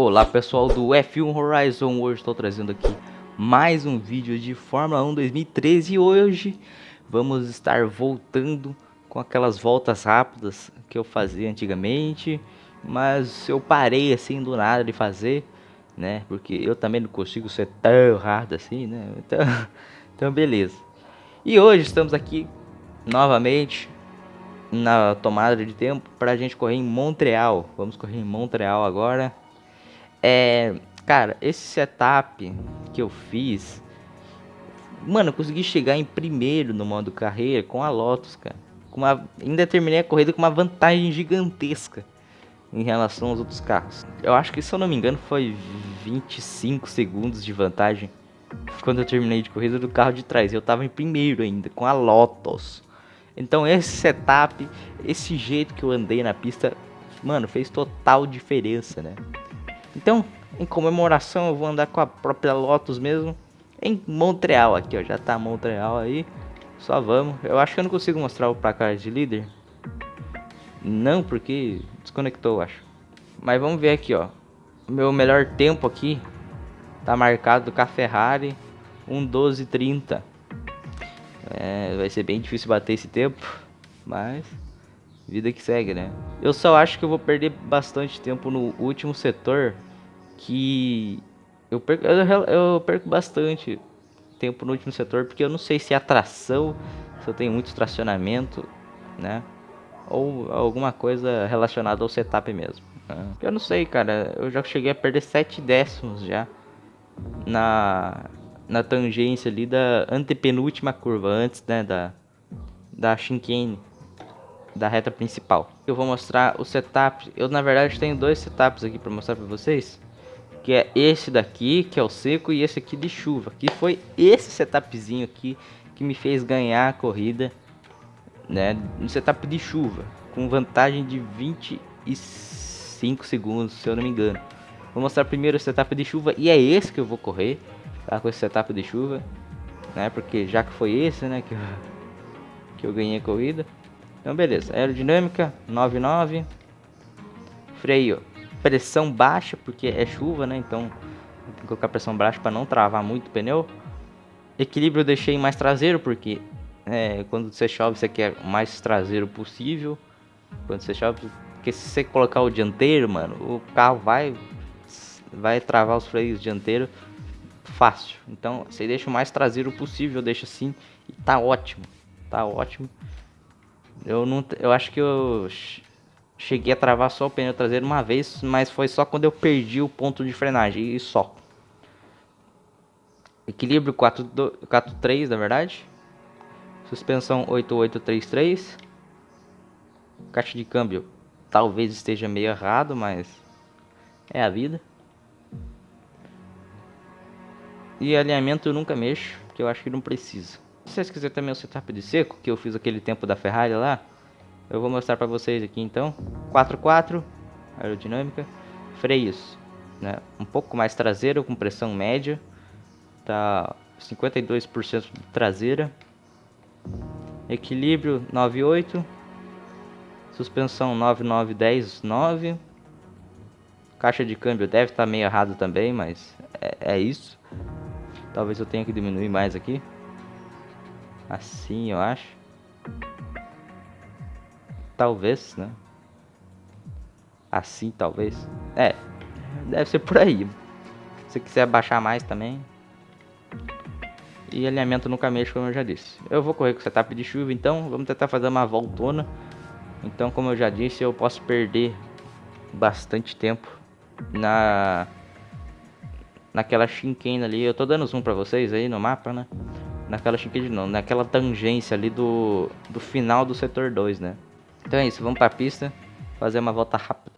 Olá pessoal do F1 Horizon, hoje estou trazendo aqui mais um vídeo de Fórmula 1 2013 e hoje vamos estar voltando com aquelas voltas rápidas que eu fazia antigamente, mas eu parei assim do nada de fazer, né, porque eu também não consigo ser tão rápido assim, né, então, então beleza. E hoje estamos aqui novamente na tomada de tempo para a gente correr em Montreal, vamos correr em Montreal agora é, cara, esse setup que eu fiz, mano, eu consegui chegar em primeiro no modo carreira com a Lotus, cara. Com uma, ainda terminei a corrida com uma vantagem gigantesca em relação aos outros carros. Eu acho que, se eu não me engano, foi 25 segundos de vantagem quando eu terminei de corrida do carro de trás. Eu tava em primeiro ainda, com a Lotus. Então esse setup, esse jeito que eu andei na pista, mano, fez total diferença, né? Então, em comemoração, eu vou andar com a própria Lotus mesmo. Em Montreal aqui, ó. Já tá Montreal aí. Só vamos. Eu acho que eu não consigo mostrar o placar de líder. Não, porque desconectou, acho. Mas vamos ver aqui, ó. Meu melhor tempo aqui tá marcado com a Ferrari 1:12:30. É, vai ser bem difícil bater esse tempo, mas vida que segue, né? Eu só acho que eu vou perder bastante tempo no último setor que eu perco, eu, eu perco bastante tempo no último setor porque eu não sei se é atração, se eu tenho muito tracionamento, né? Ou alguma coisa relacionada ao setup mesmo. Né? Eu não sei, cara. Eu já cheguei a perder 7 décimos já na, na tangência ali da antepenúltima curva, antes né, da, da chicane, da reta principal. Eu vou mostrar o setup. Eu, na verdade, tenho dois setups aqui para mostrar para vocês que é esse daqui, que é o seco, e esse aqui de chuva, que foi esse setupzinho aqui que me fez ganhar a corrida, né, no setup de chuva, com vantagem de 25 segundos, se eu não me engano. Vou mostrar primeiro o setup de chuva, e é esse que eu vou correr, tá, com esse setup de chuva, né, porque já que foi esse, né, que eu, que eu ganhei a corrida. Então beleza, aerodinâmica 99, freio pressão baixa, porque é chuva, né? Então tem que colocar pressão baixa para não travar muito o pneu. Equilíbrio eu deixei mais traseiro, porque é, quando você chove você quer o mais traseiro possível. Quando você chove, porque se você colocar o dianteiro, mano, o carro vai vai travar os freios dianteiros fácil. Então você deixa o mais traseiro possível, deixa assim e tá ótimo. Tá ótimo. Eu não eu acho que eu cheguei a travar só o pneu traseiro uma vez, mas foi só quando eu perdi o ponto de frenagem e só. Equilíbrio 4.3 na verdade. Suspensão 8833. Caixa de câmbio talvez esteja meio errado, mas é a vida. E alinhamento eu nunca mexo, porque eu acho que não precisa. Se vocês quiserem também o setup de seco, que eu fiz aquele tempo da Ferrari lá, eu vou mostrar para vocês aqui então. 4x4, aerodinâmica. Freios, né? Um pouco mais traseiro, com pressão média. Tá 52% traseira. Equilíbrio 9.8. Suspensão 9.9.10.9. Caixa de câmbio deve estar tá meio errado também, mas é, é isso. Talvez eu tenha que diminuir mais aqui. Assim, eu acho. Talvez, né? Assim, talvez. É, deve ser por aí. Se quiser baixar mais também. E alinhamento nunca mexe, como eu já disse. Eu vou correr com setup de chuva, então vamos tentar fazer uma voltona. Então, como eu já disse, eu posso perder bastante tempo na naquela chinquena ali. Eu tô dando zoom pra vocês aí no mapa, né? Naquela chinquena não, naquela tangência ali do, do final do setor 2, né? Então é isso, vamos para a pista, fazer uma volta rápida.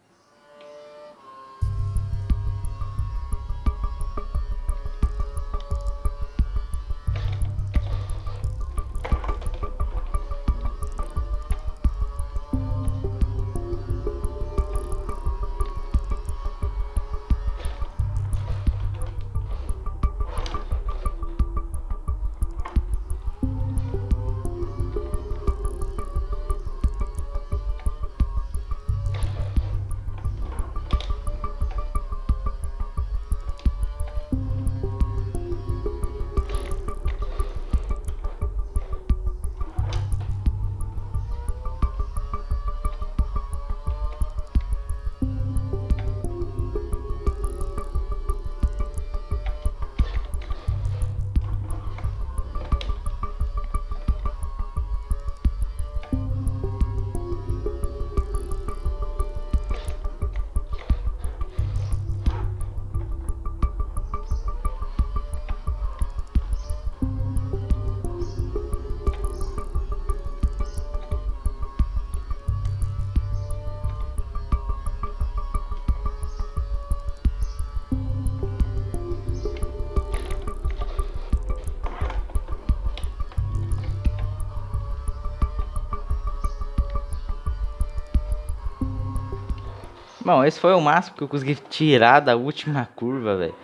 Bom, esse foi o máximo que eu consegui tirar da última curva, velho.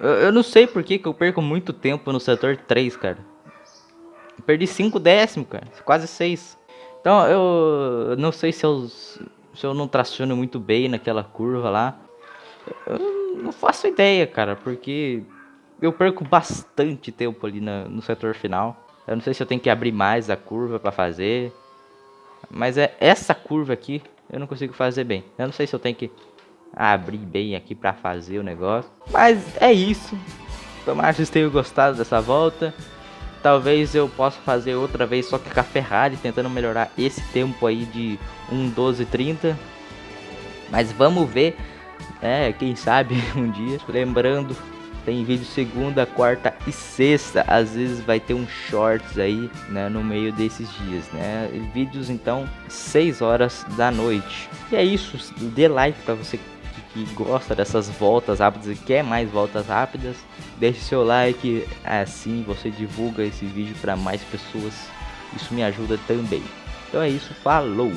Eu, eu, não sei por que, que eu perco muito tempo no setor 3, cara. Eu perdi 5 décimos, cara. Quase 6. Então, eu não sei se eu, se eu não traciono muito bem naquela curva lá. Eu não faço ideia, cara, porque eu perco bastante tempo ali na, no setor final. Eu não sei se eu tenho que abrir mais a curva para fazer. Mas é essa curva aqui eu não consigo fazer bem. Eu não sei se eu tenho que abrir bem aqui para fazer o negócio. Mas é isso. Tomara que vocês tenham gostado dessa volta. Talvez eu possa fazer outra vez só que com a Ferrari, tentando melhorar esse tempo aí de 1.12.30. Mas vamos ver, é, quem sabe um dia. Lembrando, tem vídeo segunda, quarta e sexta. Às vezes vai ter um shorts aí, né, no meio desses dias, né? Vídeos então 6 horas da noite. E é isso, dê like para você que gosta dessas voltas rápidas e quer mais voltas rápidas. Deixe seu like, assim você divulga esse vídeo para mais pessoas. Isso me ajuda também. Então é isso, falou!